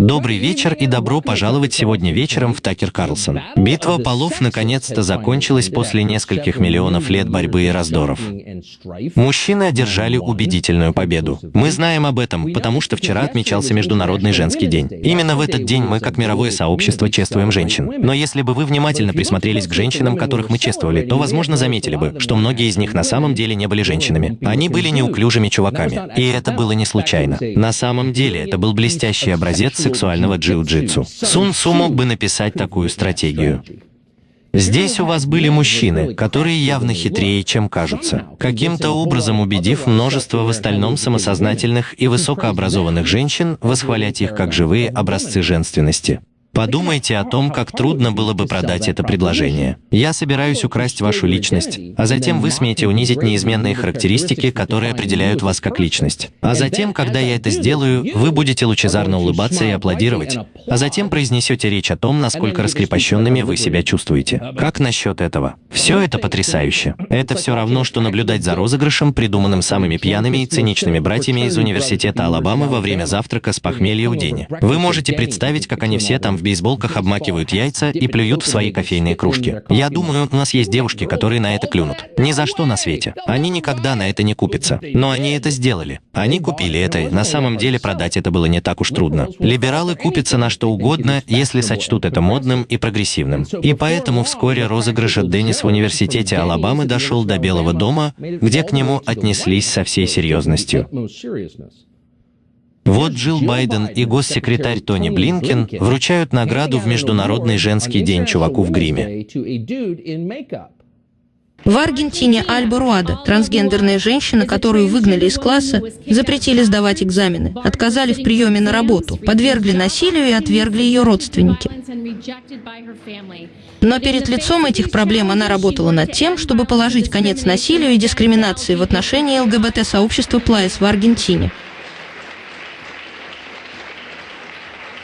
Добрый вечер и добро пожаловать сегодня вечером в Такер Карлсон. Битва полов наконец-то закончилась после нескольких миллионов лет борьбы и раздоров. Мужчины одержали убедительную победу. Мы знаем об этом, потому что вчера отмечался Международный женский день. Именно в этот день мы, как мировое сообщество, чествуем женщин. Но если бы вы внимательно присмотрелись к женщинам, которых мы чествовали, то, возможно, заметили бы, что многие из них на самом деле не были женщинами. Они были неуклюжими чуваками. И это было не случайно. На самом деле, это был блестящий образец сексуального джиу-джитсу. Сун Су мог бы написать такую стратегию. Здесь у вас были мужчины, которые явно хитрее, чем кажутся, каким-то образом убедив множество в остальном самосознательных и высокообразованных женщин восхвалять их как живые образцы женственности. Подумайте о том, как трудно было бы продать это предложение. Я собираюсь украсть вашу личность, а затем вы смеете унизить неизменные характеристики, которые определяют вас как личность. А затем, когда я это сделаю, вы будете лучезарно улыбаться и аплодировать, а затем произнесете речь о том, насколько раскрепощенными вы себя чувствуете. Как насчет этого? Все это потрясающе. Это все равно, что наблюдать за розыгрышем, придуманным самыми пьяными и циничными братьями из университета Алабамы во время завтрака с похмелья у Дени. Вы можете представить, как они все там в бейсболках обмакивают яйца и плюют в свои кофейные кружки. Я думаю, у нас есть девушки, которые на это клюнут. Ни за что на свете. Они никогда на это не купятся. Но они это сделали. Они купили это. На самом деле продать это было не так уж трудно. Либералы купятся на что угодно, если сочтут это модным и прогрессивным. И поэтому вскоре розыгрыш от Деннис в университете Алабамы дошел до Белого дома, где к нему отнеслись со всей серьезностью. Вот Джилл Байден и госсекретарь Тони Блинкен вручают награду в Международный женский день чуваку в гриме. В Аргентине Альба Руада, трансгендерная женщина, которую выгнали из класса, запретили сдавать экзамены, отказали в приеме на работу, подвергли насилию и отвергли ее родственники. Но перед лицом этих проблем она работала над тем, чтобы положить конец насилию и дискриминации в отношении ЛГБТ-сообщества Плайс в Аргентине.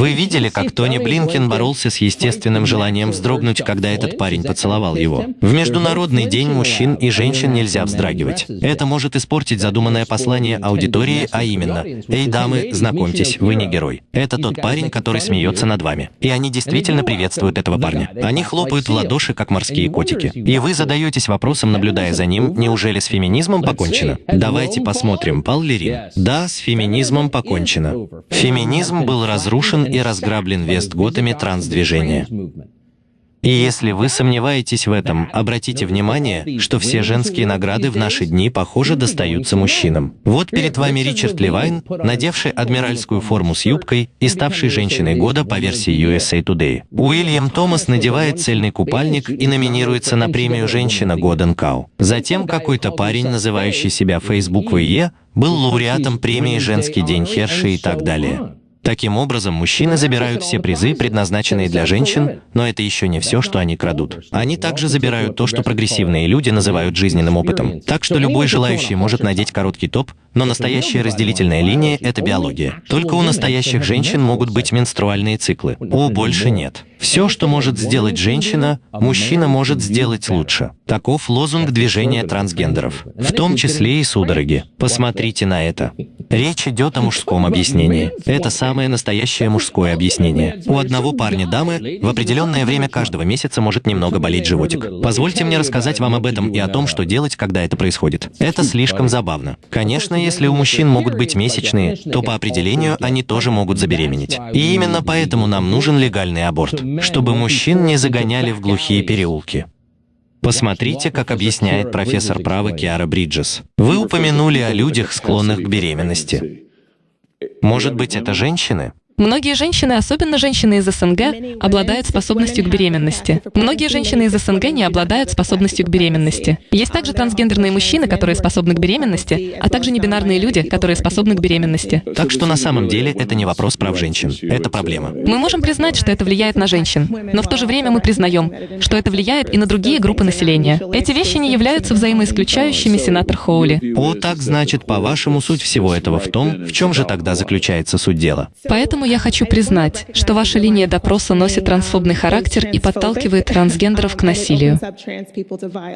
Вы видели, как Тони Блинкен боролся с естественным желанием вздрогнуть, когда этот парень поцеловал его? В Международный день мужчин и женщин нельзя вздрагивать. Это может испортить задуманное послание аудитории, а именно «Эй, дамы, знакомьтесь, вы не герой». Это тот парень, который смеется над вами. И они действительно приветствуют этого парня. Они хлопают в ладоши, как морские котики. И вы задаетесь вопросом, наблюдая за ним, неужели с феминизмом покончено? Давайте посмотрим, Пал Лерин. Да, с феминизмом покончено. Феминизм был разрушен и разграблен Вестготами трансдвижения. И если вы сомневаетесь в этом, обратите внимание, что все женские награды в наши дни, похоже, достаются мужчинам. Вот перед вами Ричард Левайн, надевший адмиральскую форму с юбкой и ставший женщиной года по версии USA Today. Уильям Томас надевает цельный купальник и номинируется на премию «Женщина года НКАУ». Затем какой-то парень, называющий себя Facebook VE, был лауреатом премии «Женский день Херши» и так далее. Таким образом, мужчины забирают все призы, предназначенные для женщин, но это еще не все, что они крадут. Они также забирают то, что прогрессивные люди называют жизненным опытом. Так что любой желающий может надеть короткий топ, но настоящая разделительная линия — это биология. Только у настоящих женщин могут быть менструальные циклы. У больше нет. Все, что может сделать женщина, мужчина может сделать лучше. Таков лозунг движения трансгендеров, в том числе и судороги. Посмотрите на это. Речь идет о мужском объяснении. Это самое настоящее мужское объяснение. У одного парня дамы в определенное время каждого месяца может немного болеть животик. Позвольте мне рассказать вам об этом и о том, что делать, когда это происходит. Это слишком забавно. Конечно, если у мужчин могут быть месячные, то по определению они тоже могут забеременеть. И именно поэтому нам нужен легальный аборт, чтобы мужчин не загоняли в глухие переулки. Посмотрите, как объясняет профессор права Киара Бриджес. Вы упомянули о людях, склонных к беременности. Может быть, это женщины? Многие женщины, особенно женщины из СНГ, обладают способностью к беременности. Многие женщины из СНГ не обладают способностью к беременности. Есть также трансгендерные мужчины, которые способны к беременности, а также небинарные люди, которые способны к беременности. Так что на самом деле это не вопрос прав женщин. Это проблема. Мы можем признать, что это влияет на женщин, но в то же время мы признаем, что это влияет и на другие группы населения. Эти вещи не являются взаимоисключающими, сенатор Хоули. О, так значит, по-вашему, суть всего этого в том, в чем же тогда заключается суть дела. Поэтому я хочу признать, что ваша линия допроса носит трансфобный характер и подталкивает трансгендеров к насилию.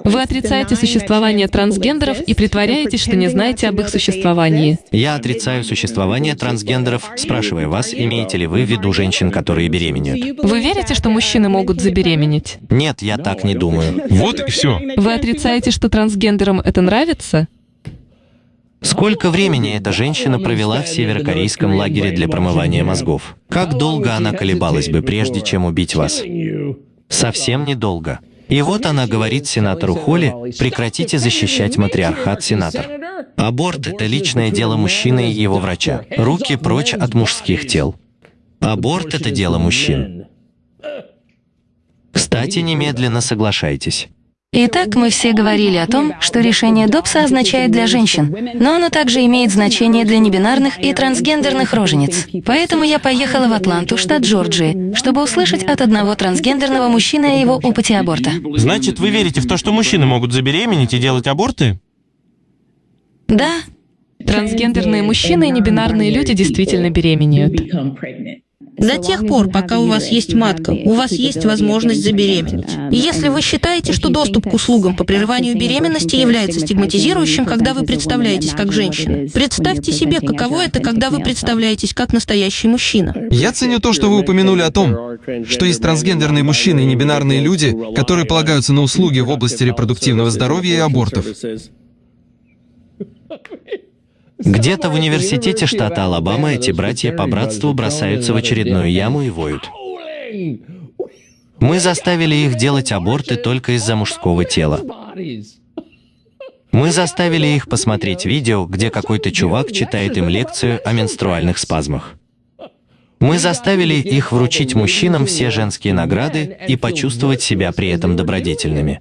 Вы отрицаете существование трансгендеров и притворяетесь, что не знаете об их существовании. Я отрицаю существование трансгендеров, спрашивая вас, имеете ли вы в виду женщин, которые беременеют. Вы верите, что мужчины могут забеременеть? Нет, я так не думаю. Вот и все. Вы отрицаете, что трансгендерам это нравится? Сколько времени эта женщина провела в северокорейском лагере для промывания мозгов? Как долго она колебалась бы, прежде чем убить вас? Совсем недолго. И вот она говорит сенатору Холли, прекратите защищать матриархат, сенатор. Аборт — это личное дело мужчины и его врача. Руки прочь от мужских тел. Аборт — это дело мужчин. Кстати, немедленно соглашайтесь. Итак, мы все говорили о том, что решение Добса означает для женщин, но оно также имеет значение для небинарных и трансгендерных рожениц. Поэтому я поехала в Атланту, штат Джорджии, чтобы услышать от одного трансгендерного мужчины о его опыте аборта. Значит, вы верите в то, что мужчины могут забеременеть и делать аборты? Да, Трансгендерные мужчины и небинарные люди действительно беременеют. До тех пор, пока у вас есть матка, у вас есть возможность забеременеть. И если вы считаете, что доступ к услугам по прерыванию беременности является стигматизирующим, когда вы представляетесь как женщина, представьте себе, каково это, когда вы представляетесь как настоящий мужчина. Я ценю то, что вы упомянули о том, что есть трансгендерные мужчины и небинарные люди, которые полагаются на услуги в области репродуктивного здоровья и абортов. Где-то в университете штата Алабама эти братья по братству бросаются в очередную яму и воют. Мы заставили их делать аборты только из-за мужского тела. Мы заставили их посмотреть видео, где какой-то чувак читает им лекцию о менструальных спазмах. Мы заставили их вручить мужчинам все женские награды и почувствовать себя при этом добродетельными.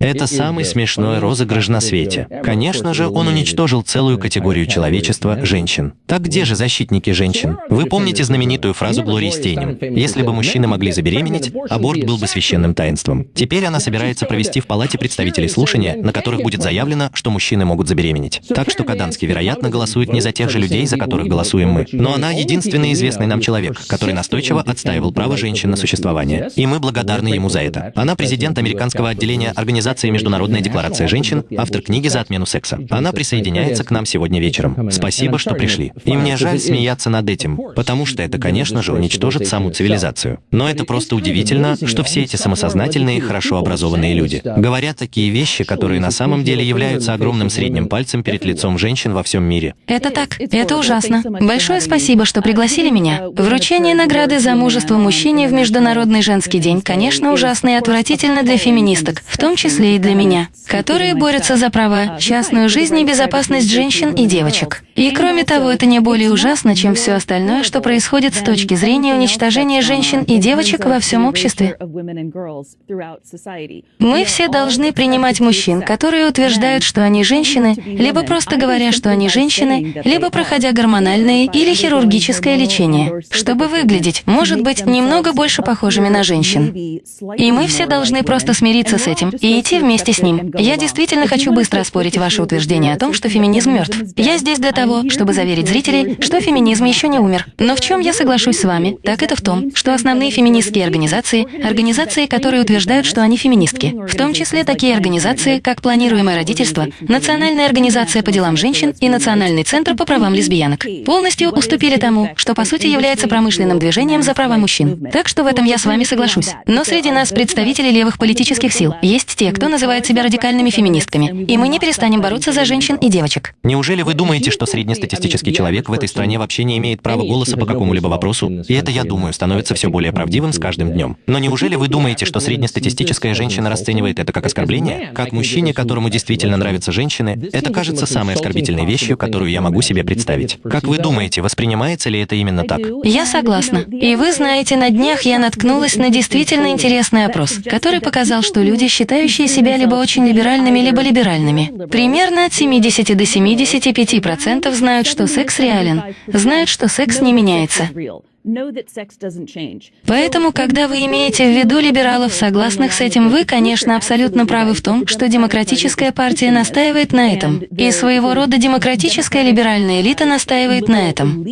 Это самый смешной розыгрыш на свете. Конечно же, он уничтожил целую категорию человечества — женщин. Так где же защитники женщин? Вы помните знаменитую фразу Глории Стейнем? «Если бы мужчины могли забеременеть, аборт был бы священным таинством». Теперь она собирается провести в Палате представителей слушания, на которых будет заявлено, что мужчины могут забеременеть. Так что Каданский, вероятно, голосует не за тех же людей, за которых голосуем мы. Но она единственный известный нам человек, который настойчиво отстаивал право женщин на существование. И мы благодарны ему за это. Она президент американского отделения организации «Международная декларация женщин», автор книги «За отмену секса». Она присоединяется к нам сегодня вечером. Спасибо, что пришли. И мне жаль смеяться над этим, потому что это, конечно же, уничтожит саму цивилизацию. Но это просто удивительно, что все эти самосознательные, хорошо образованные люди говорят такие вещи, которые на самом деле являются огромным средним пальцем перед лицом женщин во всем мире. это так. Это ужасно. Большое спасибо, что пригласили меня. Вручение награды за мужество мужчине в Международный женский день, конечно, ужасно и отвратительно для феминисток, в том числе и для меня, которые борются за права, частную жизнь и безопасность женщин и девочек. И кроме того, это не более ужасно, чем все остальное, что происходит с точки зрения уничтожения женщин и девочек во всем обществе. Мы все должны принимать мужчин, которые утверждают, что они женщины, либо просто говоря, что они женщины, либо проходя гормональное или хирургическое лечение, чтобы выглядеть, может быть, немного больше похожими на женщин. И мы все должны просто смириться с этим и идти вместе с ним. Я действительно хочу быстро оспорить ваше утверждение о том, что феминизм мертв. Я здесь для того, чтобы заверить зрителей, что феминизм еще не умер. Но в чем я соглашусь с вами, так это в том, что основные феминистские организации — организации, которые утверждают, что они феминистки. В том числе такие организации, как «Планируемое родительство», Национальная организация по делам женщин и Национальный центр по правам лесбиянок. Полностью уступили тому, что по сути является промышленным движением за права мужчин. Так что в этом я с вами соглашусь. Но среди нас, представителей левых политических сил, есть те, кто называет себя радикальными феминистками. И мы не перестанем бороться за женщин и девочек. Неужели вы думаете, что среднестатистический человек в этой стране вообще не имеет права голоса по какому-либо вопросу? И это, я думаю, становится все более правдивым с каждым днем. Но неужели вы думаете, что среднестатистическая женщина расценивает это как оскорбление? Как мужчине, которому действительно нравятся женщины, это кажется самой оскорбительной вещью, которую я могу себе представить. Как вы думаете, воспринимается ли это именно так? Я согласна. И вы знаете, на днях я наткнулась на действительно интересный опрос, который показал, что люди, считающие себя либо очень либеральными, либо либеральными, примерно от 70 до 75% знают, что секс реален, знают, что секс не меняется. Поэтому, когда вы имеете в виду либералов, согласных с этим, вы, конечно, абсолютно правы в том, что демократическая партия настаивает на этом. И своего рода демократическая либеральная элита настаивает на этом.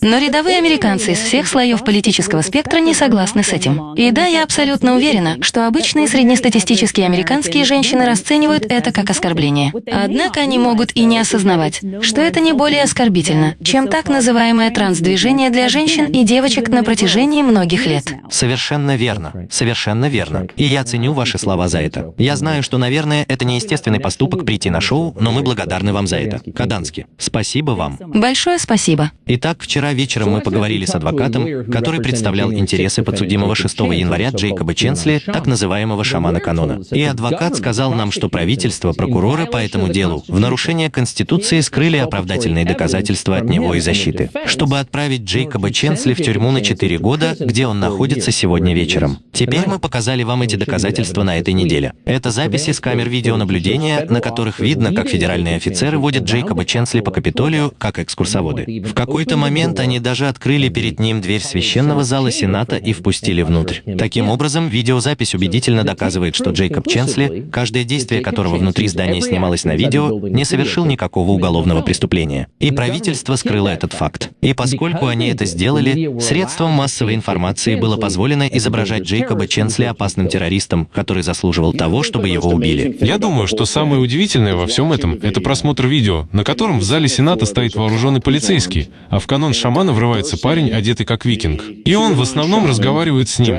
Но рядовые американцы из всех слоев политического спектра не согласны с этим. И да, я абсолютно уверена, что обычные среднестатистические американские женщины расценивают это как оскорбление. Однако они могут и не осознавать, что это не более оскорбительно, чем так называемое транс-движение для женщин и девочек на протяжении многих лет. Совершенно верно. Совершенно верно. И я ценю ваши слова за это. Я знаю, что, наверное, это неестественный поступок прийти на шоу, но мы благодарны вам за это. Кадански, спасибо вам. Большое спасибо. Итак, вчера вечером мы поговорили с адвокатом, который представлял интересы подсудимого 6 января Джейкоба Ченсли, так называемого шамана канона. И адвокат сказал нам, что правительство, прокуроры по этому делу в нарушение Конституции скрыли оправдательные доказательства от него и защиты, чтобы отправить Джейкоба Ченсли в тюрьму на 4 года, где он находится сегодня вечером. Теперь мы показали вам эти доказательства на этой неделе. Это записи с камер видеонаблюдения, на которых видно, как федеральные офицеры водят Джейкоба Ченсли по Капитолию как экскурсоводы. В какой-то момент они даже открыли перед ним дверь священного зала Сената и впустили внутрь. Таким образом, видеозапись убедительно доказывает, что Джейкоб Ченсли, каждое действие которого внутри здания снималось на видео, не совершил никакого уголовного преступления. И правительство скрыло этот факт. И поскольку они это сделали, средством массовой информации было позволено изображать Джейкоба Ченсли опасным террористом, который заслуживал того, чтобы его убили. Я думаю, что самое удивительное во всем этом — это просмотр видео, на котором в зале Сената стоит вооруженный полицейский, а в канон шамана врывается парень, одетый как викинг. И он в основном разговаривает с ним.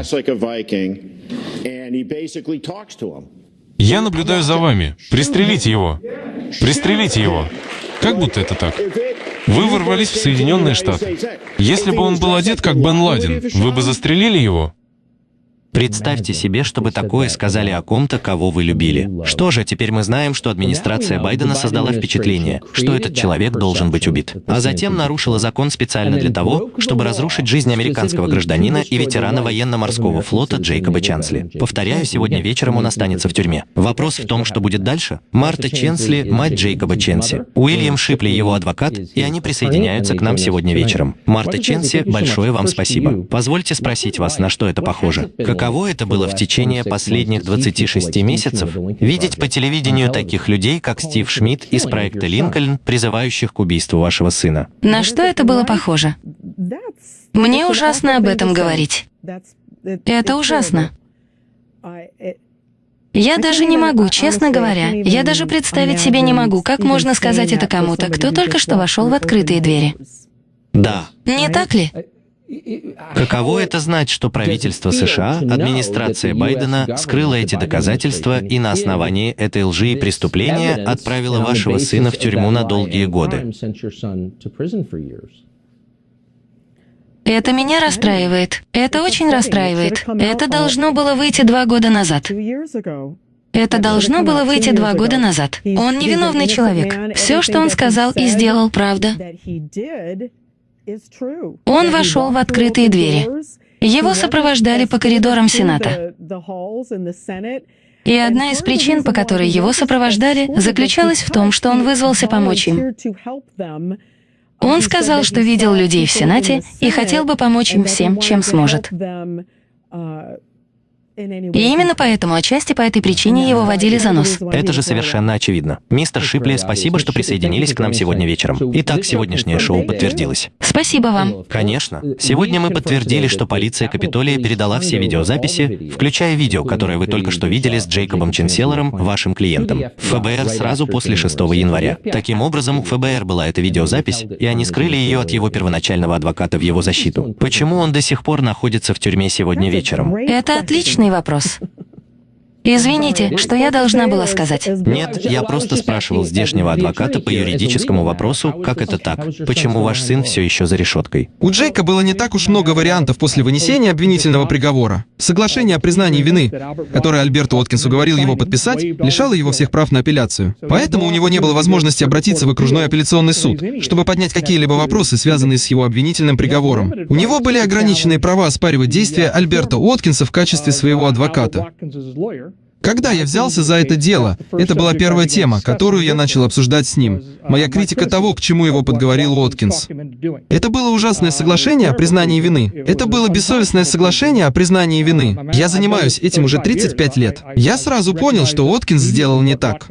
Я наблюдаю за вами. Пристрелите его. Пристрелите его. Как будто это так. Вы ворвались в Соединенные Штаты. Если бы он был одет как Бен Ладен, вы бы застрелили его? Представьте себе, чтобы такое сказали о ком-то, кого вы любили. Что же, теперь мы знаем, что администрация Байдена создала впечатление, что этот человек должен быть убит. А затем нарушила закон специально для того, чтобы разрушить жизнь американского гражданина и ветерана военно-морского флота Джейкоба Чансли. Повторяю, сегодня вечером он останется в тюрьме. Вопрос в том, что будет дальше. Марта Ченсли – мать Джейкоба Ченси. Уильям Шипли – его адвокат, и они присоединяются к нам сегодня вечером. Марта Ченси, большое вам спасибо. Позвольте спросить вас, на что это похоже? Каково это было в течение последних 26 месяцев видеть по телевидению таких людей, как Стив Шмидт из проекта «Линкольн», призывающих к убийству вашего сына? На что это было похоже? Мне ужасно об этом говорить. Это ужасно. Я даже не могу, честно говоря. Я даже представить себе не могу, как можно сказать это кому-то, кто только что вошел в открытые двери. Да. Не так ли? Каково это знать, что правительство США, администрация Байдена скрыла эти доказательства и на основании этой лжи и преступления отправила вашего сына в тюрьму на долгие годы? Это меня расстраивает. Это очень расстраивает. Это должно было выйти два года назад. Это должно было выйти два года назад. Он невиновный человек. Все, что он сказал и сделал, правда. Он вошел в открытые двери. Его сопровождали по коридорам Сената. И одна из причин, по которой его сопровождали, заключалась в том, что он вызвался помочь им. Он сказал, что видел людей в Сенате и хотел бы помочь им всем, чем сможет. И именно поэтому, отчасти по этой причине, его водили за нос. Это же совершенно очевидно. Мистер Шипли, спасибо, что присоединились к нам сегодня вечером. Итак, сегодняшнее шоу подтвердилось. Спасибо вам. Конечно. Сегодня мы подтвердили, что полиция Капитолия передала все видеозаписи, включая видео, которое вы только что видели с Джейкобом Ченселером, вашим клиентом, в ФБР сразу после 6 января. Таким образом, у ФБР была эта видеозапись, и они скрыли ее от его первоначального адвоката в его защиту. Почему он до сих пор находится в тюрьме сегодня вечером? Это отличный вопрос. Извините, что я должна была сказать? Нет, я просто спрашивал здешнего адвоката по юридическому вопросу, как это так? Почему ваш сын все еще за решеткой? У Джейка было не так уж много вариантов после вынесения обвинительного приговора. Соглашение о признании вины, которое Альберту Откинсу говорил его подписать, лишало его всех прав на апелляцию. Поэтому у него не было возможности обратиться в окружной апелляционный суд, чтобы поднять какие-либо вопросы, связанные с его обвинительным приговором. У него были ограниченные права оспаривать действия Альберта Откинса в качестве своего адвоката. Когда я взялся за это дело, это была первая тема, которую я начал обсуждать с ним. Моя критика того, к чему его подговорил Уоткинс. Это было ужасное соглашение о признании вины. Это было бессовестное соглашение о признании вины. Я занимаюсь этим уже 35 лет. Я сразу понял, что Уоткинс сделал не так.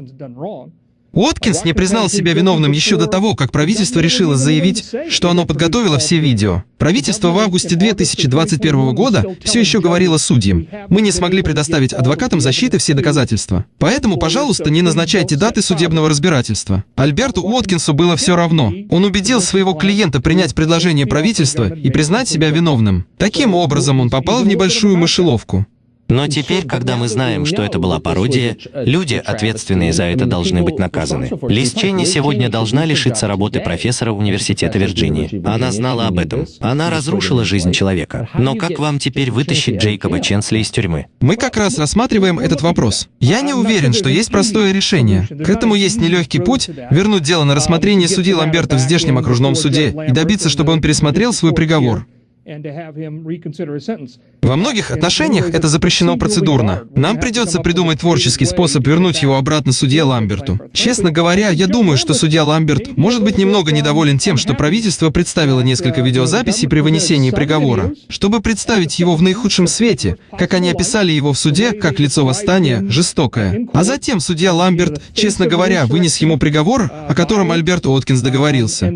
Уоткинс не признал себя виновным еще до того, как правительство решило заявить, что оно подготовило все видео. Правительство в августе 2021 года все еще говорило судьям, мы не смогли предоставить адвокатам защиты все доказательства. Поэтому, пожалуйста, не назначайте даты судебного разбирательства. Альберту Уоткинсу было все равно. Он убедил своего клиента принять предложение правительства и признать себя виновным. Таким образом, он попал в небольшую мышеловку. Но теперь, когда мы знаем, что это была пародия, люди, ответственные за это, должны быть наказаны. Лиз Ченни сегодня должна лишиться работы профессора Университета Вирджинии. Она знала об этом. Она разрушила жизнь человека. Но как вам теперь вытащить Джейкоба Ченсли из тюрьмы? Мы как раз рассматриваем этот вопрос. Я не уверен, что есть простое решение. К этому есть нелегкий путь — вернуть дело на рассмотрение судьи Ламберта в здешнем окружном суде и добиться, чтобы он пересмотрел свой приговор. Во многих отношениях это запрещено процедурно. Нам придется придумать творческий способ вернуть его обратно судье Ламберту. Честно говоря, я думаю, что судья Ламберт может быть немного недоволен тем, что правительство представило несколько видеозаписей при вынесении приговора, чтобы представить его в наихудшем свете, как они описали его в суде, как лицо восстания, жестокое. А затем судья Ламберт, честно говоря, вынес ему приговор, о котором Альберт Уоткинс договорился.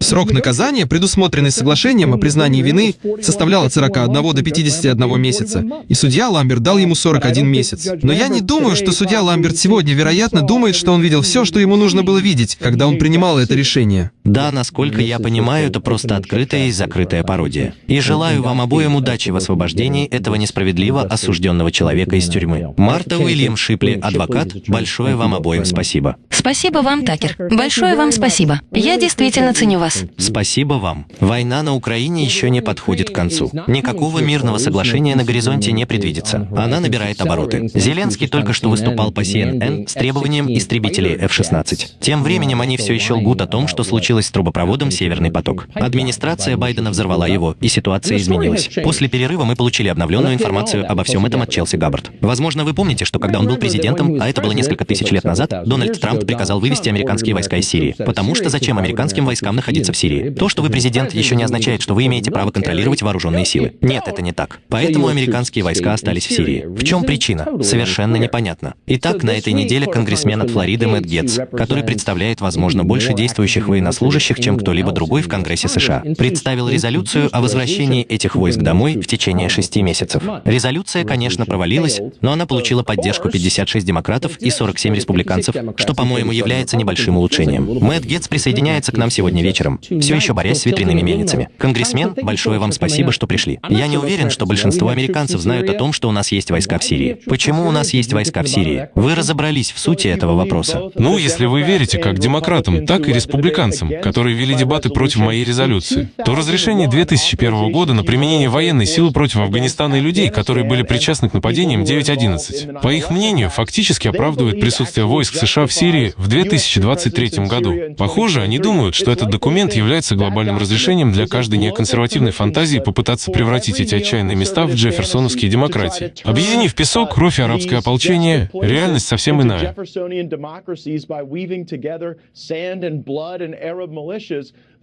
Срок наказания, предусмотренный соглашением о признании вины, составлял от 41 до 51 месяца, и судья Ламберт дал ему 41 месяц. Но я не думаю, что судья Ламберт сегодня, вероятно, думает, что он видел все, что ему нужно было видеть, когда он принимал это решение. Да, насколько я понимаю, это просто открытая и закрытая пародия. И желаю вам обоим удачи в освобождении этого несправедливо осужденного человека из тюрьмы. Марта Уильям Шипли, адвокат, большое вам обоим спасибо. Спасибо вам, Такер. Большое вам спасибо. Я действительно ценю вас. Спасибо вам. Война на Украине еще не подходит к концу. Никакого мирного соглашения на горизонте не предвидится. Она набирает обороты. Зеленский только что выступал по CNN с требованием истребителей F-16. Тем временем они все еще лгут о том, что случилось с трубопроводом «Северный поток». Администрация Байдена взорвала его, и ситуация изменилась. После перерыва мы получили обновленную информацию обо всем этом от Челси Габбард. Возможно, вы помните, что когда он был президентом, а это было несколько тысяч лет назад, Дональд Трамп приказал вывести американские войска из Сирии. Потому что зачем американским войскам находиться в Сирии? То, что вы президент, еще не означает, что вы имеете право контролировать вооруженные силы. Нет, это не так. Поэтому американские войска остались в Сирии. В чем причина? Совершенно непонятно. Итак, на этой неделе конгрессмен от Флориды Мэтт Гетц, который представляет, возможно, больше действующих военнослужащих, чем кто-либо другой в Конгрессе США, представил резолюцию о возвращении этих войск домой в течение шести месяцев. Резолюция, конечно, провалилась, но она получила поддержку 56 демократов и 47 республиканцев, что, по-моему, является небольшим улучшением. Мэтт Гетц присоединяется к нам сегодня вечером, все еще борясь с ветряными мельницами. Конгрессмен, большое вам спасибо, что пришли. Я не уверен, что большинство американцев знают о том, что у нас есть войска в Сирии. Почему у нас есть войска в Сирии? Вы разобрались в сути этого вопроса? Ну, если вы верите как демократам, так и республиканцам, которые вели дебаты против моей резолюции, то разрешение 2001 года на применение военной силы против Афганистана и людей, которые были причастны к нападениям 9.11, по их мнению, фактически оправдывает присутствие войск США в Сирии в 2023 году. Похоже, они думают, что этот документ является глобальным разрешением для каждой неконсервативной фантазии попытаться превратить эти отчаянные места в джефферсоновские демократии. Объединив песок, кровь и арабское ополчение, реальность совсем иная.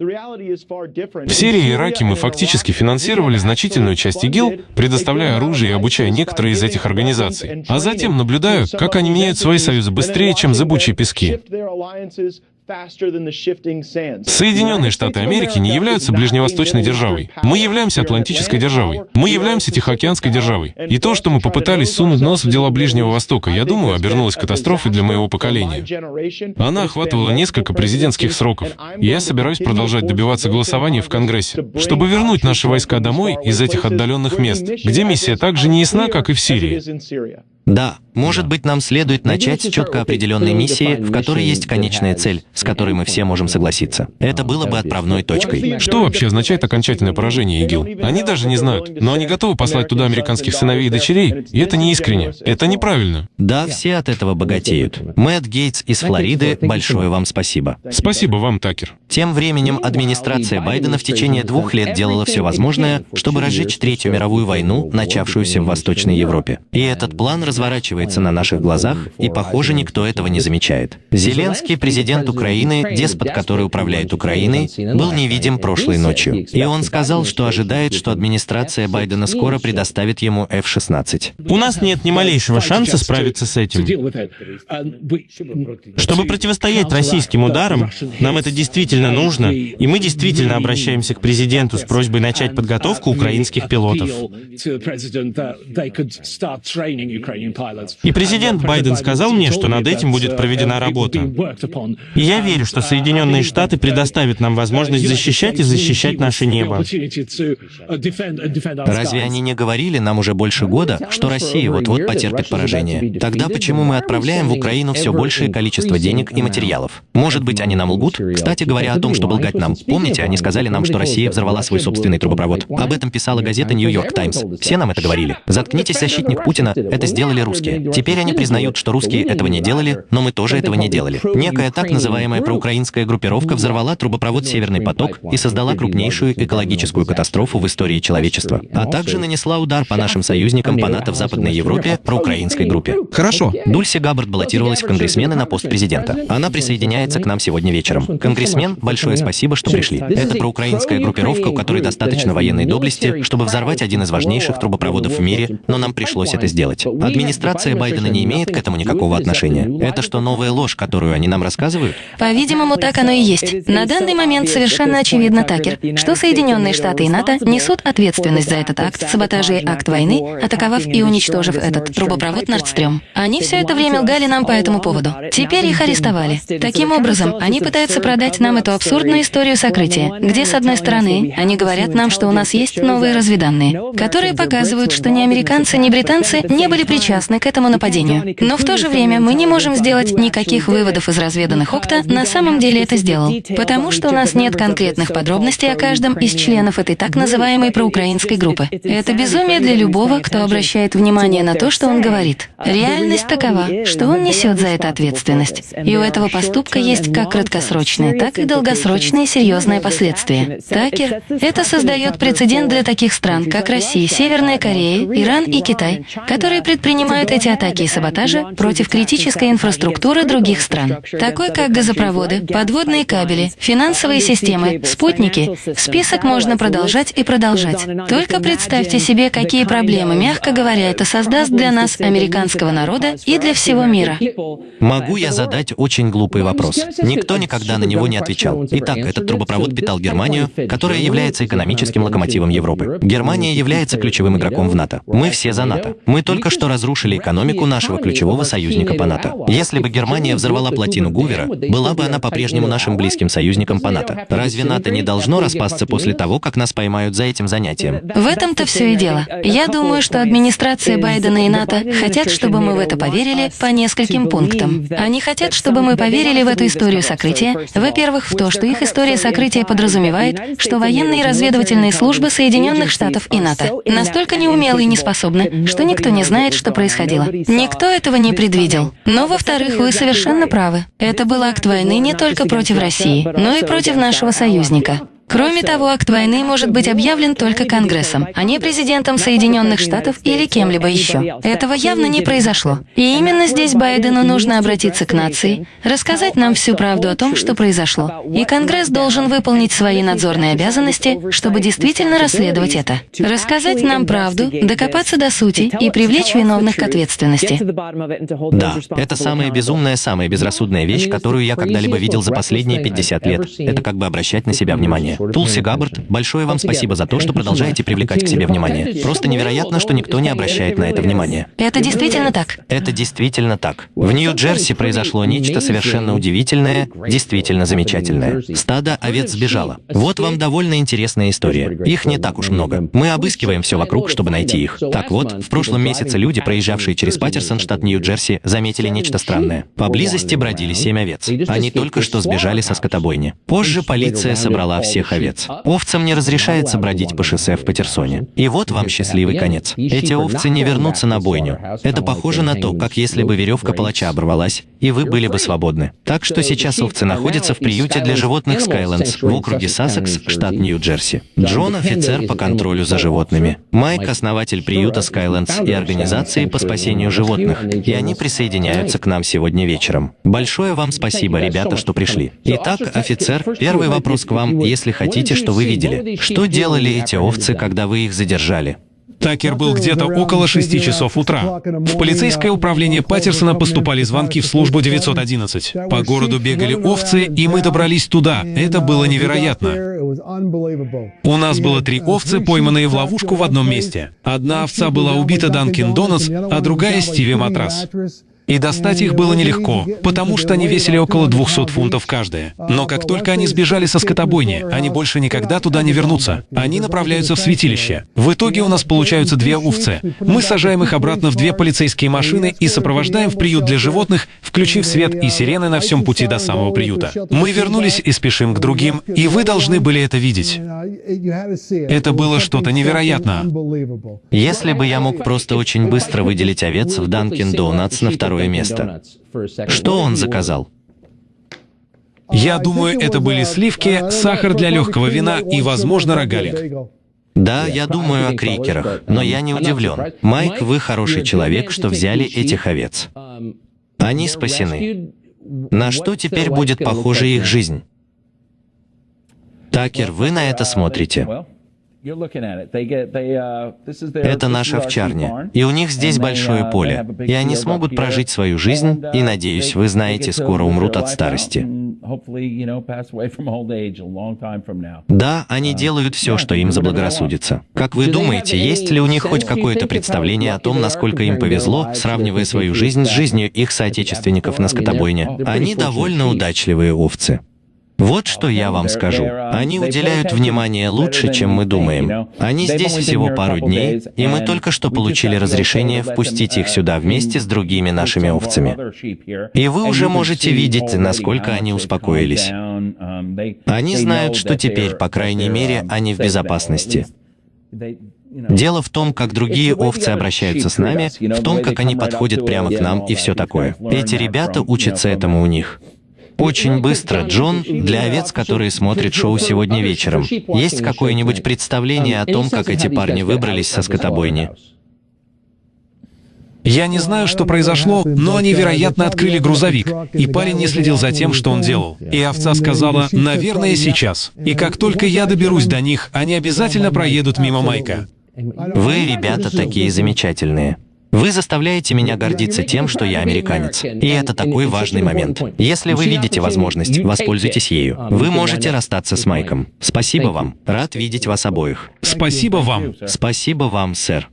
В Сирии и Ираке мы фактически финансировали значительную часть ИГИЛ, предоставляя оружие и обучая некоторые из этих организаций. А затем наблюдаю, как они меняют свои союзы быстрее, чем зыбучие пески. Соединенные Штаты Америки не являются ближневосточной державой. Мы являемся атлантической державой. Мы являемся тихоокеанской державой. И то, что мы попытались сунуть нос в дела Ближнего Востока, я думаю, обернулось катастрофой для моего поколения. Она охватывала несколько президентских сроков. И я собираюсь продолжать добиваться голосования в Конгрессе, чтобы вернуть наши войска домой из этих отдаленных мест, где миссия так же не ясна, как и в Сирии. Да, может быть, нам следует начать с четко определенной миссии, в которой есть конечная цель, с которой мы все можем согласиться. Это было бы отправной точкой. Что вообще означает окончательное поражение ИГИЛ? Они даже не знают, но они готовы послать туда американских сыновей и дочерей, и это не искренне, это неправильно. Да, все от этого богатеют. Мэтт Гейтс из Флориды, большое вам спасибо. Спасибо вам, Такер. Тем временем администрация Байдена в течение двух лет делала все возможное, чтобы разжечь Третью мировую войну, начавшуюся в Восточной Европе. И этот план разворачивается на наших глазах, и, похоже, никто этого не замечает. Зеленский, президент Украины, деспот, который управляет Украиной, был невидим прошлой ночью. И он сказал, что ожидает, что администрация Байдена скоро предоставит ему F-16. У нас нет ни малейшего шанса справиться с этим. Чтобы противостоять российским ударам, нам это действительно нужно, и мы действительно обращаемся к президенту с просьбой начать подготовку украинских пилотов. И президент Байден сказал мне, что над этим будет проведена работа. И я верю, что Соединенные Штаты предоставят нам возможность защищать и защищать наше небо. Разве они не говорили нам уже больше года, что Россия вот-вот потерпит поражение? Тогда почему мы отправляем в Украину все большее количество денег и материалов? Может быть, они нам лгут? Кстати говоря о том, чтобы лгать нам, помните, они сказали нам, что Россия взорвала свой собственный трубопровод. Об этом писала газета «Нью-Йорк Таймс». Все нам это говорили. Заткнитесь, защитник Путина, это сделали русские. Теперь они признают, что русские этого не делали, но мы тоже этого не делали. Некая так называемая проукраинская группировка взорвала трубопровод «Северный поток» и создала крупнейшую экологическую катастрофу в истории человечества, а также нанесла удар по нашим союзникам по НАТО в Западной Европе проукраинской группе. Хорошо. Дульси Габбард баллотировалась в конгрессмены на пост президента. Она присоединяется к нам сегодня вечером. Конгрессмен, большое спасибо, что пришли. Это проукраинская группировка, у которой достаточно военной доблести, чтобы взорвать один из важнейших трубопроводов в мире, но нам пришлось это сделать. Администрация Байдена не имеет к этому никакого отношения. Это что, новая ложь, которую они нам рассказывают? По-видимому, так оно и есть. На данный момент совершенно очевидно, Такер, что Соединенные Штаты и НАТО несут ответственность за этот акт саботажа и акт войны, атаковав и уничтожив этот трубопровод Нордстрём. Они все это время лгали нам по этому поводу. Теперь их арестовали. Таким образом, они пытаются продать нам эту абсурдную историю сокрытия, где, с одной стороны, они говорят нам, что у нас есть новые разведанные, которые показывают, что ни американцы, ни британцы не были причастны к этому нападению. Но в то же время мы не можем сделать никаких выводов из разведанных ОКТА, на самом деле это сделал, потому что у нас нет конкретных подробностей о каждом из членов этой так называемой проукраинской группы. Это безумие для любого, кто обращает внимание на то, что он говорит. Реальность такова, что он несет за это ответственность. И у этого поступка есть как краткосрочные, так и долгосрочные серьезные последствия. Такер, это создает прецедент для таких стран, как Россия, Северная Корея, Иран и Китай, которые предпринимают эти атаки и саботажи против критической инфраструктуры других стран, такой как газопроводы, подводные кабели, финансовые системы, спутники. Список можно продолжать и продолжать. Только представьте себе, какие проблемы, мягко говоря, это создаст для нас, американского народа, и для всего мира. Могу я задать очень глупый вопрос? Никто никогда на него не отвечал. Итак, этот трубопровод питал Германию, которая является экономическим локомотивом Европы. Германия является ключевым игроком в НАТО. Мы все за НАТО. Мы только что разрушили экономику нашего ключевого союзника по НАТО. Если бы Германия взорвала плотину Гувера, была бы она по-прежнему нашим близким союзником по НАТО. Разве НАТО не должно распасться после того, как нас поймают за этим занятием? В этом-то все и дело. Я думаю, что администрация Байдена и НАТО хотят, чтобы мы в это поверили по нескольким пунктам. Они хотят, чтобы мы поверили в эту историю сокрытия. Во-первых, в то, что их история сокрытия подразумевает, что военные разведывательные службы Соединенных Штатов и НАТО настолько неумелы и неспособны, что никто не знает, что происходило. Никто этого не предвидел. Но, во-вторых, вы совершенно правы. Это был акт войны не только против России, но и против нашего союзника. Кроме того, акт войны может быть объявлен только Конгрессом, а не президентом Соединенных Штатов или кем-либо еще. Этого явно не произошло. И именно здесь Байдену нужно обратиться к нации, рассказать нам всю правду о том, что произошло. И Конгресс должен выполнить свои надзорные обязанности, чтобы действительно расследовать это. Рассказать нам правду, докопаться до сути и привлечь виновных к ответственности. Да, это самая безумная, самая безрассудная вещь, которую я когда-либо видел за последние 50 лет. Это как бы обращать на себя внимание. Тулси Габбард, большое вам спасибо за то, что продолжаете привлекать к себе внимание. Просто невероятно, что никто не обращает на это внимания. Это действительно так. Это действительно так. В Нью-Джерси произошло нечто совершенно удивительное, действительно замечательное. Стадо овец сбежало. Вот вам довольно интересная история. Их не так уж много. Мы обыскиваем все вокруг, чтобы найти их. Так вот, в прошлом месяце люди, проезжавшие через Паттерсон, штат Нью-Джерси, заметили нечто странное. Поблизости бродили семь овец. Они только что сбежали со скотобойни. Позже полиция собрала всех этих овец. Овцам не разрешается бродить по шоссе в Патерсоне. И вот вам счастливый конец. Эти овцы не вернутся на бойню. Это похоже на то, как если бы веревка палача оборвалась, и вы были бы свободны. Так что сейчас овцы находятся в приюте для животных Skylens в округе Сассекс, штат Нью-Джерси. Джон – офицер по контролю за животными. Майк – основатель приюта Skylens и организации по спасению животных. И они присоединяются к нам сегодня вечером. Большое вам спасибо, ребята, что пришли. Итак, офицер, первый вопрос к вам, если хотите, что вы видели. Что делали эти овцы, когда вы их задержали? Такер был где-то около 6 часов утра. В полицейское управление Паттерсона поступали звонки в службу 911. По городу бегали овцы, и мы добрались туда. Это было невероятно. У нас было три овцы, пойманные в ловушку в одном месте. Одна овца была убита Данкин Донатс, а другая — Стиви Матрас. И достать их было нелегко, потому что они весили около 200 фунтов каждая. Но как только они сбежали со скотобойни, они больше никогда туда не вернутся. Они направляются в святилище. В итоге у нас получаются две овцы. Мы сажаем их обратно в две полицейские машины и сопровождаем в приют для животных, включив свет и сирены на всем пути до самого приюта. Мы вернулись и спешим к другим, и вы должны были это видеть. Это было что-то невероятное. Если бы я мог просто очень быстро выделить овец в Данкин Донатс на второй второе место. Что он заказал? Я думаю, это были сливки, сахар для легкого вина и, возможно, рогалик. Да, я думаю о крикерах, но я не удивлен. Майк, вы хороший человек, что взяли этих овец. Они спасены. На что теперь будет похожа их жизнь? Такер, вы на это смотрите. Uh, Это наша овчарня, и у них здесь большое uh, поле, и они смогут прожить свою жизнь, и, uh, надеюсь, вы знаете, скоро умрут от старости. Да, они делают все, что им заблагорассудится. Как вы думаете, есть ли у них хоть какое-то представление о том, насколько им повезло, сравнивая свою жизнь с жизнью их соотечественников на скотобойне? Они довольно удачливые овцы. Вот что я вам скажу. Они уделяют внимание лучше, чем мы думаем. Они здесь всего пару дней, и мы только что получили разрешение впустить их сюда вместе с другими нашими овцами. И вы уже можете видеть, насколько они успокоились. Они знают, что теперь, по крайней мере, они в безопасности. Дело в том, как другие овцы обращаются с нами, в том, как они подходят прямо к нам и все такое. Эти ребята учатся этому у них. Очень быстро, Джон, для овец, которые смотрят шоу сегодня вечером, есть какое-нибудь представление о том, как эти парни выбрались со скотобойни? Я не знаю, что произошло, но они, вероятно, открыли грузовик, и парень не следил за тем, что он делал. И овца сказала, наверное, сейчас. И как только я доберусь до них, они обязательно проедут мимо Майка. Вы, ребята, такие замечательные. Вы заставляете меня гордиться тем, что я американец. И это такой важный момент. Если вы видите возможность, воспользуйтесь ею. Вы можете расстаться с Майком. Спасибо вам. Рад видеть вас обоих. Спасибо вам. Спасибо вам, сэр.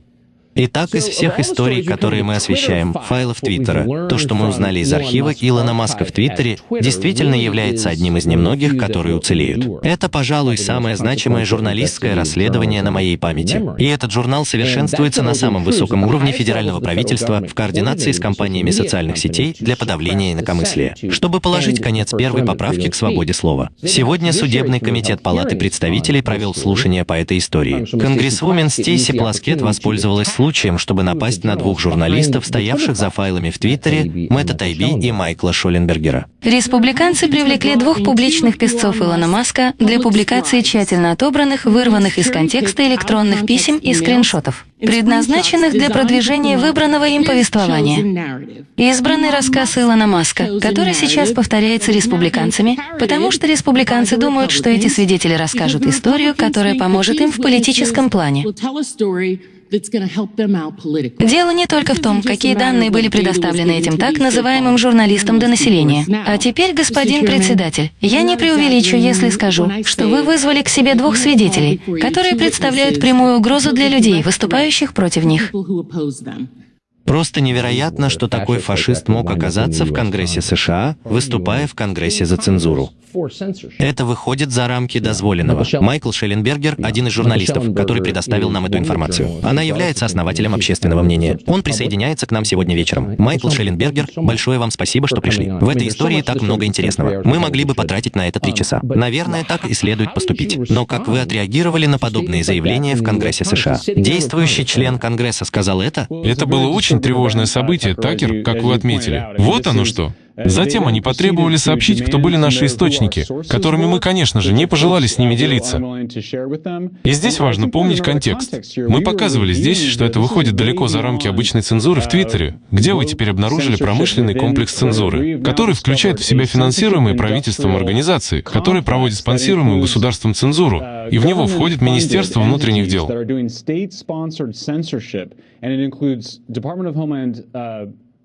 Итак, из всех историй, которые мы освещаем, файлов Твиттера, то, что мы узнали из архива Илона Маска в Твиттере, действительно является одним из немногих, которые уцелеют. Это, пожалуй, самое значимое журналистское расследование на моей памяти. И этот журнал совершенствуется на самом высоком уровне федерального правительства в координации с компаниями социальных сетей для подавления инакомыслия, чтобы положить конец первой поправке к свободе слова. Сегодня Судебный комитет Палаты представителей провел слушание по этой истории. Конгрессвумен Стейси Пласкет воспользовалась случаем случаем, чтобы напасть на двух журналистов, стоявших за файлами в Твиттере, Мэтта Тайби и Майкла Шоленбергера. Республиканцы привлекли двух публичных песцов Илона Маска для публикации тщательно отобранных, вырванных из контекста электронных писем и скриншотов, предназначенных для продвижения выбранного им повествования. Избранный рассказ Илона Маска, который сейчас повторяется республиканцами, потому что республиканцы думают, что эти свидетели расскажут историю, которая поможет им в политическом плане. Дело не только в том, какие данные были предоставлены этим так называемым журналистам до населения. А теперь, господин председатель, я не преувеличу, если скажу, что вы вызвали к себе двух свидетелей, которые представляют прямую угрозу для людей, выступающих против них. Просто невероятно, что такой фашист мог оказаться в Конгрессе США, выступая в Конгрессе за цензуру. Это выходит за рамки дозволенного. Майкл Шелленбергер — один из журналистов, который предоставил нам эту информацию. Она является основателем общественного мнения. Он присоединяется к нам сегодня вечером. Майкл Шелленбергер, большое вам спасибо, что пришли. В этой истории так много интересного. Мы могли бы потратить на это три часа. Наверное, так и следует поступить. Но как вы отреагировали на подобные заявления в Конгрессе США? Действующий член Конгресса сказал это? Это было очень тревожное событие, Такер, как вы отметили. Вот оно что. Затем они потребовали сообщить, кто были наши источники, которыми мы, конечно же, не пожелали с ними делиться. И здесь важно помнить контекст. Мы показывали здесь, что это выходит далеко за рамки обычной цензуры в Твиттере, где вы теперь обнаружили промышленный комплекс цензуры, который включает в себя финансируемые правительством организации, которые проводят спонсируемую государством цензуру, и в него входит Министерство внутренних дел.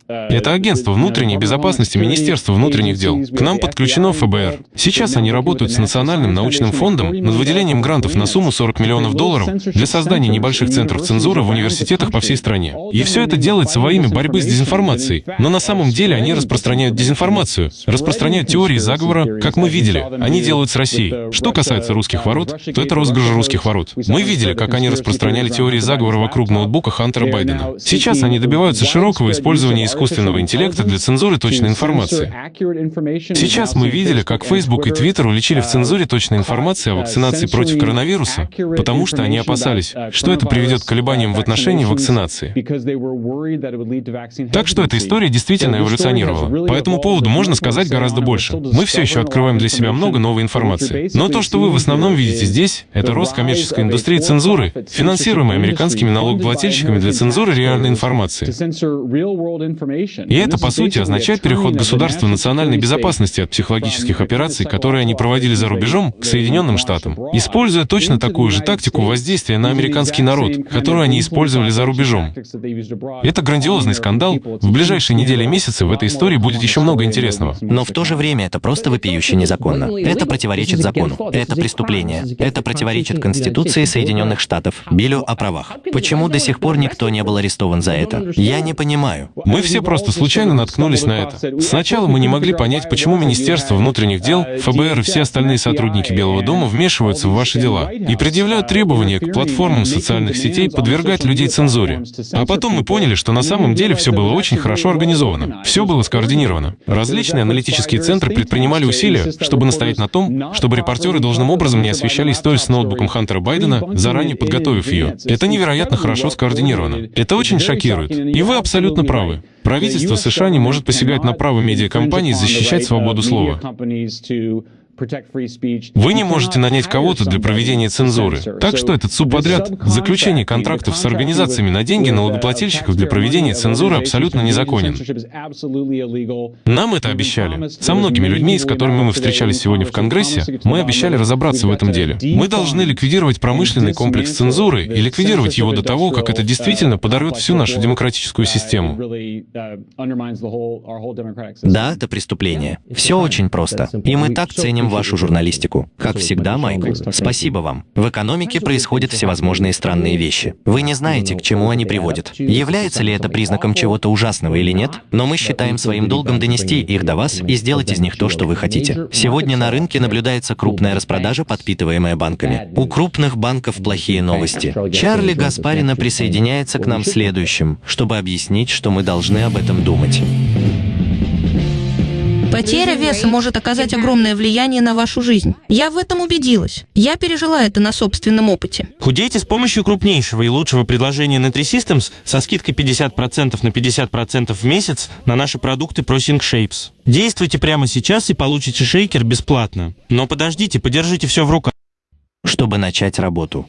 Это агентство внутренней безопасности Министерства внутренних дел. К нам подключено ФБР. Сейчас они работают с Национальным научным фондом над выделением грантов на сумму 40 миллионов долларов для создания небольших центров цензуры в университетах по всей стране. И все это делается во имя борьбы с дезинформацией. Но на самом деле они распространяют дезинформацию, распространяют теории заговора, как мы видели. Они делают с Россией. Что касается русских ворот, то это розыгрыш русских ворот. Мы видели, как они распространяли теории заговора вокруг ноутбука Хантера Байдена. Сейчас они добиваются широкого использования искусственного интеллекта для цензуры точной информации. Сейчас мы видели, как Facebook и Twitter уличили в цензуре точной информации о вакцинации против коронавируса, потому что они опасались, что это приведет к колебаниям в отношении вакцинации. Так что эта история действительно эволюционировала. По этому поводу можно сказать гораздо больше. Мы все еще открываем для себя много новой информации. Но то, что вы в основном видите здесь, это рост коммерческой индустрии цензуры, финансируемой американскими налогоплательщиками для цензуры реальной информации. И это, по сути, означает переход государства национальной безопасности от психологических операций, которые они проводили за рубежом, к Соединенным Штатам, используя точно такую же тактику воздействия на американский народ, которую они использовали за рубежом. Это грандиозный скандал. В ближайшие недели и месяцы в этой истории будет еще много интересного. Но в то же время это просто вопиюще незаконно. Это противоречит закону. Это преступление. Это противоречит Конституции Соединенных Штатов, Биллю о правах. Почему до сих пор никто не был арестован за это? Я не понимаю. Мы все просто случайно наткнулись на это. Сначала мы не могли понять, почему Министерство внутренних дел, ФБР и все остальные сотрудники Белого дома вмешиваются в ваши дела и предъявляют требования к платформам социальных сетей подвергать людей цензуре. А потом мы поняли, что на самом деле все было очень хорошо организовано. Все было скоординировано. Различные аналитические центры предпринимали усилия, чтобы настоять на том, чтобы репортеры должным образом не освещали историю с ноутбуком Хантера Байдена, заранее подготовив ее. Это невероятно хорошо скоординировано. Это очень шокирует. И вы абсолютно правы. Правительство США не может посягать на право медиакомпаний защищать свободу слова. Вы не можете нанять кого-то для проведения цензуры. Так что этот субподряд, заключение контрактов с организациями на деньги налогоплательщиков для проведения цензуры абсолютно незаконен. Нам это обещали. Со многими людьми, с которыми мы встречались сегодня в Конгрессе, мы обещали разобраться в этом деле. Мы должны ликвидировать промышленный комплекс цензуры и ликвидировать его до того, как это действительно подорвет всю нашу демократическую систему. Да, это преступление. Все очень просто. И мы так ценим вашу журналистику. Как всегда, Майкл, спасибо вам. В экономике происходят всевозможные странные вещи. Вы не знаете, к чему они приводят. Является ли это признаком чего-то ужасного или нет, но мы считаем своим долгом донести их до вас и сделать из них то, что вы хотите. Сегодня на рынке наблюдается крупная распродажа, подпитываемая банками. У крупных банков плохие новости. Чарли Гаспарина присоединяется к нам следующим, чтобы объяснить, что мы должны об этом думать. Потеря веса может оказать огромное влияние на вашу жизнь. Я в этом убедилась. Я пережила это на собственном опыте. Худейте с помощью крупнейшего и лучшего предложения Nutri-Systems со скидкой 50% на 50% в месяц на наши продукты Prosing Shapes. Действуйте прямо сейчас и получите шейкер бесплатно. Но подождите, подержите все в руках. Чтобы начать работу.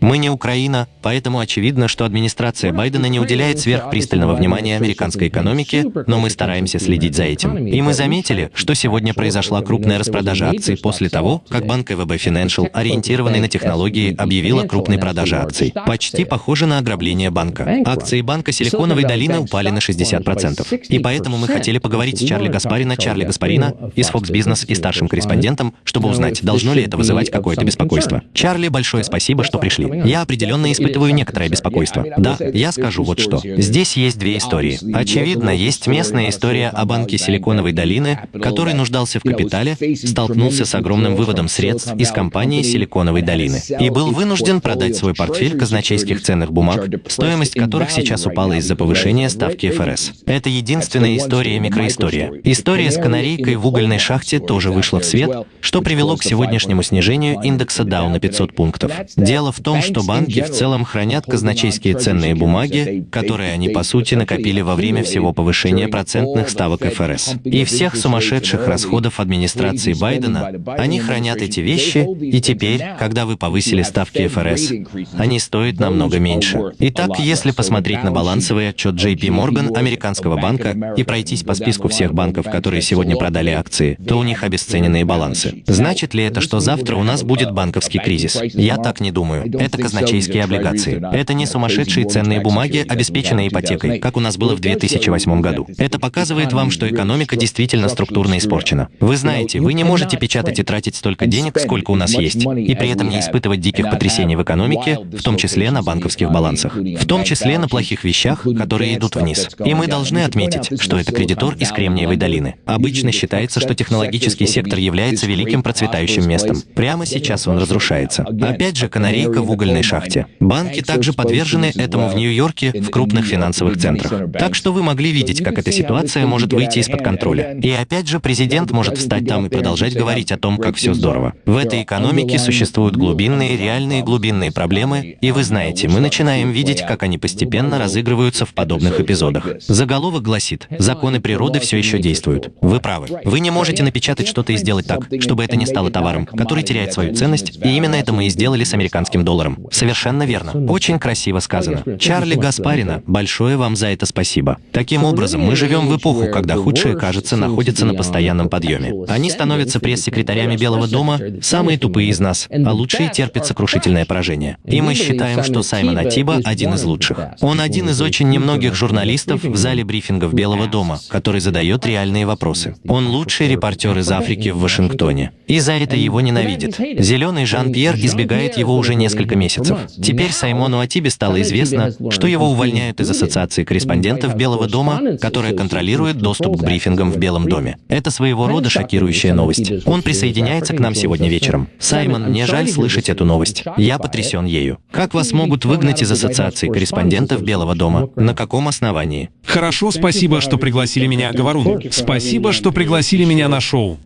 Мы не Украина, поэтому очевидно, что администрация Байдена не уделяет сверхпристального внимания американской экономике, но мы стараемся следить за этим. И мы заметили, что сегодня произошла крупная распродажа акций после того, как банк ВБ Financial, ориентированный на технологии, объявила крупной продаже акций. Почти похоже на ограбление банка. Акции банка Силиконовой долины упали на 60%. И поэтому мы хотели поговорить с Чарли Гаспарина, Чарли Гаспарина из Fox Business и старшим корреспондентом, чтобы узнать, должно ли это вызывать какое-то беспокойство. Чарли, большое спасибо, что пришли. Я определенно испытываю некоторое беспокойство. Да, я скажу вот что. Здесь есть две истории. Очевидно, есть местная история о банке Силиконовой долины, который нуждался в капитале, столкнулся с огромным выводом средств из компании Силиконовой долины и был вынужден продать свой портфель казначейских ценных бумаг, стоимость которых сейчас упала из-за повышения ставки ФРС. Это единственная история микроистория. История с канарейкой в угольной шахте тоже вышла в свет, что привело к сегодняшнему снижению индекса Dow на 500 пунктов. Дело в том, что банки в целом хранят казначейские ценные бумаги, которые они, по сути, накопили во время всего повышения процентных ставок ФРС. И всех сумасшедших расходов администрации Байдена, они хранят эти вещи, и теперь, когда вы повысили ставки ФРС, они стоят намного меньше. Итак, если посмотреть на балансовый отчет JP Morgan, американского банка, и пройтись по списку всех банков, которые сегодня продали акции, то у них обесцененные балансы. Значит ли это, что завтра у нас будет банковский кризис? Я так не думаю. Казначейские облигации. Это не сумасшедшие ценные бумаги, обеспеченные ипотекой, как у нас было в 2008 году. Это показывает вам, что экономика действительно структурно испорчена. Вы знаете, вы не можете печатать и тратить столько денег, сколько у нас есть, и при этом не испытывать диких потрясений в экономике, в том числе на банковских балансах, в том числе на плохих вещах, которые идут вниз. И мы должны отметить, что это кредитор из Кремниевой долины. Обычно считается, что технологический сектор является великим процветающим местом. Прямо сейчас он разрушается. Опять же, канарейка в угольной шахте. Банки также подвержены этому в Нью-Йорке, в крупных финансовых центрах. Так что вы могли видеть, как эта ситуация может выйти из-под контроля. И опять же, президент может встать там и продолжать говорить о том, как все здорово. В этой экономике существуют глубинные, реальные глубинные проблемы, и вы знаете, мы начинаем видеть, как они постепенно разыгрываются в подобных эпизодах. Заголовок гласит, законы природы все еще действуют. Вы правы. Вы не можете напечатать что-то и сделать так, чтобы это не стало товаром, который теряет свою ценность, и именно это мы и сделали с американским долларом. Совершенно верно. Очень красиво сказано. Чарли Гаспарина, большое вам за это спасибо. Таким образом, мы живем в эпоху, когда худшее, кажется, находится на постоянном подъеме. Они становятся пресс-секретарями Белого дома, самые тупые из нас, а лучшие терпят сокрушительное поражение. И мы считаем, что Саймон Атиба один из лучших. Он один из очень немногих журналистов в зале брифингов Белого дома, который задает реальные вопросы. Он лучший репортер из Африки в Вашингтоне. И за это его ненавидят. Зеленый Жан-Пьер избегает его уже несколько месяцев. Теперь Саймону Атибе стало известно, что его увольняют из Ассоциации корреспондентов Белого дома, которая контролирует доступ к брифингам в Белом доме. Это своего рода шокирующая новость. Он присоединяется к нам сегодня вечером. Саймон, мне жаль слышать эту новость. Я потрясен ею. Как вас могут выгнать из Ассоциации корреспондентов Белого дома? На каком основании? Хорошо, спасибо, что пригласили меня, Говорун. Спасибо, что пригласили меня на шоу.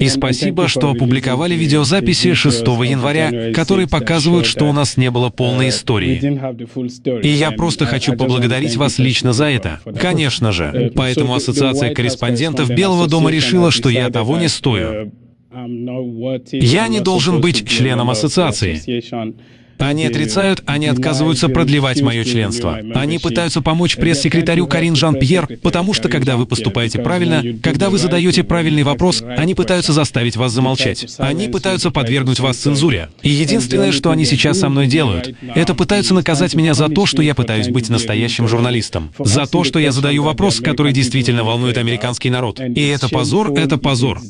И спасибо, что опубликовали видеозаписи 6 января, которые показывают, что у нас не было полной истории. И я просто хочу поблагодарить вас лично за это. Конечно же. Поэтому Ассоциация корреспондентов Белого дома решила, что я того не стою. Я не должен быть членом ассоциации. Они отрицают, они отказываются продлевать мое членство. Они пытаются помочь пресс-секретарю Карин Жан-Пьер, потому что, когда вы поступаете правильно, когда вы задаете правильный вопрос, они пытаются заставить вас замолчать. Они пытаются подвергнуть вас цензуре. И единственное, что они сейчас со мной делают, это пытаются наказать меня за то, что я пытаюсь быть настоящим журналистом. За то, что я задаю вопрос, который действительно волнует американский народ. И это позор, это позор.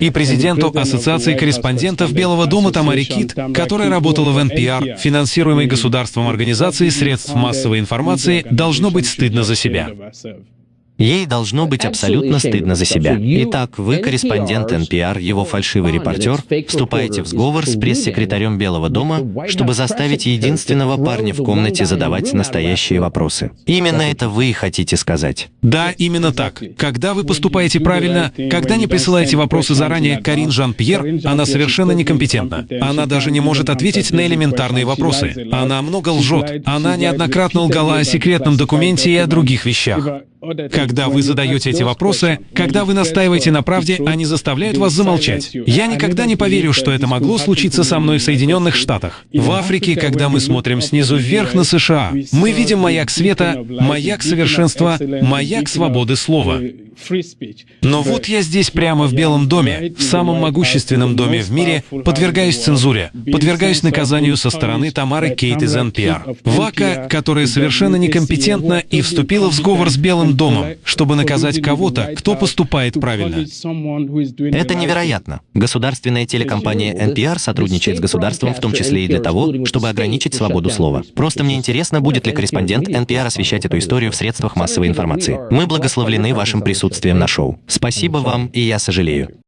И президенту Ассоциации корреспондентов Белого дома Тамари Кит, которая работала в NPR, финансируемой государством организации средств массовой информации, должно быть стыдно за себя. Ей должно быть абсолютно стыдно за себя. Итак, вы, корреспондент NPR, его фальшивый репортер, вступаете в сговор с пресс-секретарем Белого дома, чтобы заставить единственного парня в комнате задавать настоящие вопросы. Именно это вы и хотите сказать. Да, именно так. Когда вы поступаете правильно, когда не присылаете вопросы заранее Карин Жан-Пьер, она совершенно некомпетентна. Она даже не может ответить на элементарные вопросы. Она много лжет. Она неоднократно лгала о секретном документе и о других вещах. Когда вы задаете эти вопросы, когда вы настаиваете на правде, они заставляют вас замолчать. Я никогда не поверю, что это могло случиться со мной в Соединенных Штатах. В Африке, когда мы смотрим снизу вверх на США, мы видим маяк света, маяк совершенства, маяк свободы слова. Но вот я здесь прямо в Белом доме, в самом могущественном доме в мире, подвергаюсь цензуре, подвергаюсь наказанию со стороны Тамары Кейт из NPR. Вака, которая совершенно некомпетентна и вступила в сговор с Белым Белым домом, чтобы наказать кого-то, кто поступает правильно. Это невероятно. Государственная телекомпания NPR сотрудничает с государством в том числе и для того, чтобы ограничить свободу слова. Просто мне интересно, будет ли корреспондент NPR освещать эту историю в средствах массовой информации. Мы благословлены вашим присутствием на шоу. Спасибо вам, и я сожалею.